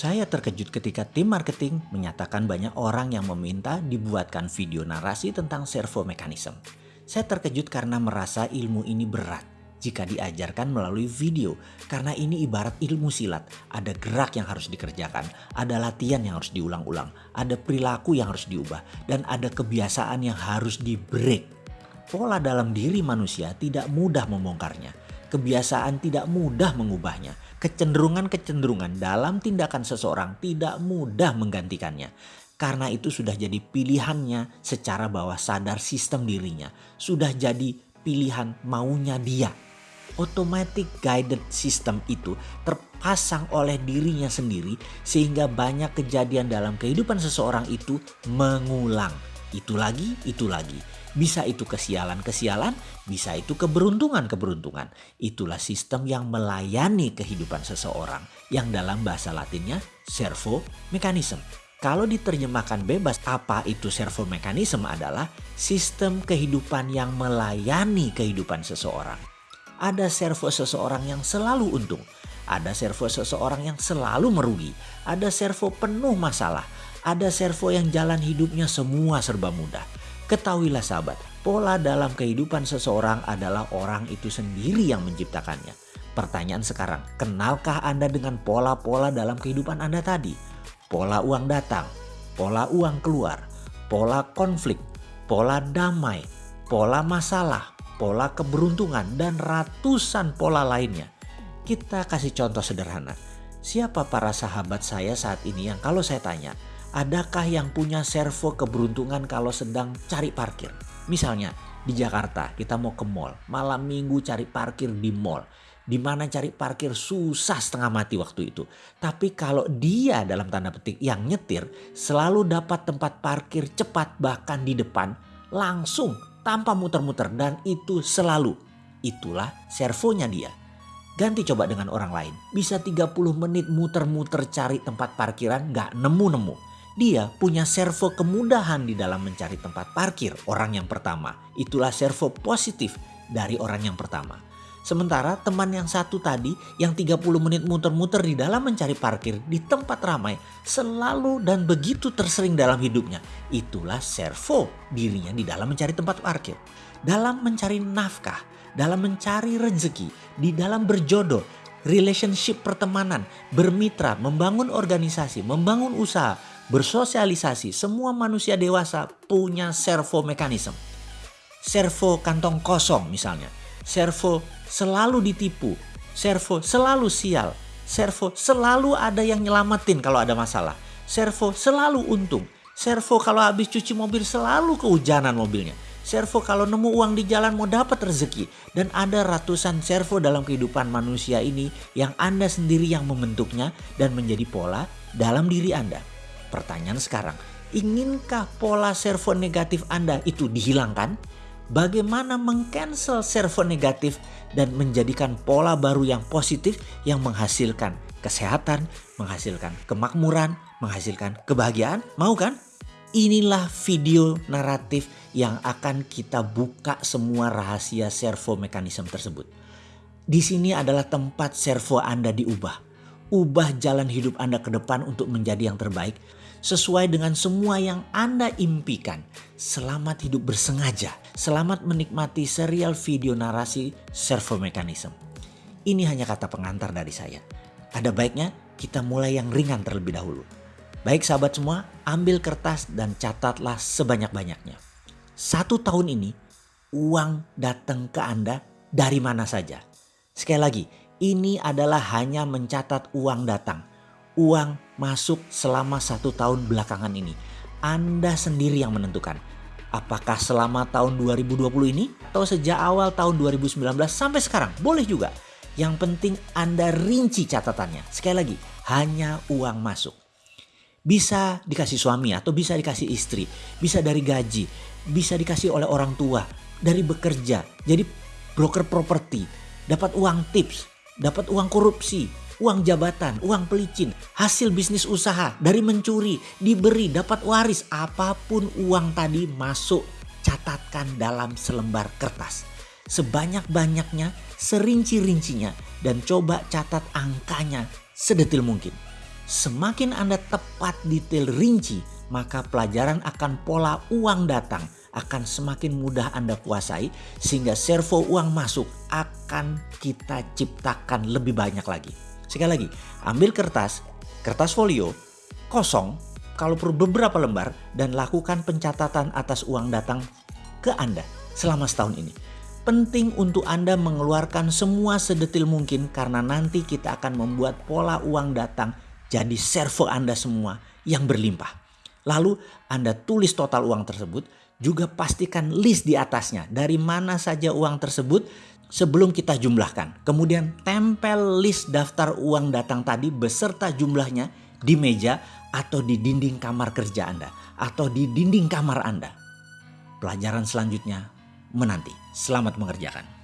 Saya terkejut ketika tim marketing menyatakan banyak orang yang meminta dibuatkan video narasi tentang servo mekanisme. Saya terkejut karena merasa ilmu ini berat jika diajarkan melalui video karena ini ibarat ilmu silat. Ada gerak yang harus dikerjakan, ada latihan yang harus diulang-ulang, ada perilaku yang harus diubah, dan ada kebiasaan yang harus di break. Pola dalam diri manusia tidak mudah membongkarnya. Kebiasaan tidak mudah mengubahnya kecenderungan-kecenderungan dalam tindakan seseorang tidak mudah menggantikannya. Karena itu sudah jadi pilihannya secara bawah sadar sistem dirinya. Sudah jadi pilihan maunya dia. Automatic guided system itu terpasang oleh dirinya sendiri sehingga banyak kejadian dalam kehidupan seseorang itu mengulang. Itu lagi, itu lagi bisa itu kesialan-kesialan, bisa itu keberuntungan-keberuntungan. Itulah sistem yang melayani kehidupan seseorang yang dalam bahasa latinnya servo mekanisme. Kalau diterjemahkan bebas apa itu servo mekanisme adalah sistem kehidupan yang melayani kehidupan seseorang. Ada servo seseorang yang selalu untung, ada servo seseorang yang selalu merugi, ada servo penuh masalah, ada servo yang jalan hidupnya semua serba mudah Ketahuilah sahabat, pola dalam kehidupan seseorang adalah orang itu sendiri yang menciptakannya. Pertanyaan sekarang, kenalkah Anda dengan pola-pola dalam kehidupan Anda tadi? Pola uang datang, pola uang keluar, pola konflik, pola damai, pola masalah, pola keberuntungan, dan ratusan pola lainnya. Kita kasih contoh sederhana. Siapa para sahabat saya saat ini yang kalau saya tanya, Adakah yang punya servo keberuntungan kalau sedang cari parkir? Misalnya di Jakarta kita mau ke mall, malam minggu cari parkir di mall. Di mana cari parkir susah setengah mati waktu itu. Tapi kalau dia dalam tanda petik yang nyetir selalu dapat tempat parkir cepat bahkan di depan langsung tanpa muter-muter dan itu selalu. Itulah servonya dia. Ganti coba dengan orang lain. Bisa 30 menit muter-muter cari tempat parkiran gak nemu-nemu dia punya servo kemudahan di dalam mencari tempat parkir orang yang pertama. Itulah servo positif dari orang yang pertama. Sementara teman yang satu tadi yang 30 menit muter-muter di dalam mencari parkir di tempat ramai selalu dan begitu tersering dalam hidupnya. Itulah servo dirinya di dalam mencari tempat parkir. Dalam mencari nafkah, dalam mencari rezeki, di dalam berjodoh, relationship pertemanan, bermitra, membangun organisasi, membangun usaha, bersosialisasi, semua manusia dewasa punya servo mekanisme. Servo kantong kosong misalnya. Servo selalu ditipu. Servo selalu sial. Servo selalu ada yang nyelamatin kalau ada masalah. Servo selalu untung. Servo kalau habis cuci mobil selalu kehujanan mobilnya. Servo kalau nemu uang di jalan mau dapat rezeki. Dan ada ratusan servo dalam kehidupan manusia ini yang Anda sendiri yang membentuknya dan menjadi pola dalam diri Anda. Pertanyaan sekarang, inginkah pola servo negatif Anda itu dihilangkan? Bagaimana mengcancel servo negatif dan menjadikan pola baru yang positif yang menghasilkan kesehatan, menghasilkan kemakmuran, menghasilkan kebahagiaan? Mau kan? Inilah video naratif yang akan kita buka semua rahasia servo mekanisme tersebut. Di sini adalah tempat servo Anda diubah. Ubah jalan hidup Anda ke depan untuk menjadi yang terbaik sesuai dengan semua yang Anda impikan. Selamat hidup bersengaja. Selamat menikmati serial video narasi servo mekanisme. Ini hanya kata pengantar dari saya. Ada baiknya kita mulai yang ringan terlebih dahulu. Baik sahabat semua, ambil kertas dan catatlah sebanyak-banyaknya. Satu tahun ini, uang datang ke Anda dari mana saja. Sekali lagi, ini adalah hanya mencatat uang datang uang masuk selama satu tahun belakangan ini. Anda sendiri yang menentukan. Apakah selama tahun 2020 ini atau sejak awal tahun 2019 sampai sekarang? Boleh juga. Yang penting Anda rinci catatannya. Sekali lagi, hanya uang masuk. Bisa dikasih suami atau bisa dikasih istri, bisa dari gaji, bisa dikasih oleh orang tua, dari bekerja, jadi broker properti, dapat uang tips, dapat uang korupsi, uang jabatan, uang pelicin, hasil bisnis usaha, dari mencuri, diberi, dapat waris, apa pun uang tadi masuk, catatkan dalam selembar kertas. Sebanyak-banyaknya, serinci-rincinya, dan coba catat angkanya sedetil mungkin. Semakin Anda tepat detail rinci, maka pelajaran akan pola uang datang akan semakin mudah Anda kuasai sehingga servo uang masuk akan kita ciptakan lebih banyak lagi. Sekali lagi, ambil kertas, kertas folio, kosong, kalau perlu beberapa lembar dan lakukan pencatatan atas uang datang ke Anda selama setahun ini. Penting untuk Anda mengeluarkan semua sedetil mungkin karena nanti kita akan membuat pola uang datang jadi servo Anda semua yang berlimpah. Lalu Anda tulis total uang tersebut, juga pastikan list di atasnya dari mana saja uang tersebut sebelum kita jumlahkan. Kemudian tempel list daftar uang datang tadi beserta jumlahnya di meja atau di dinding kamar kerja Anda atau di dinding kamar Anda. Pelajaran selanjutnya menanti. Selamat mengerjakan.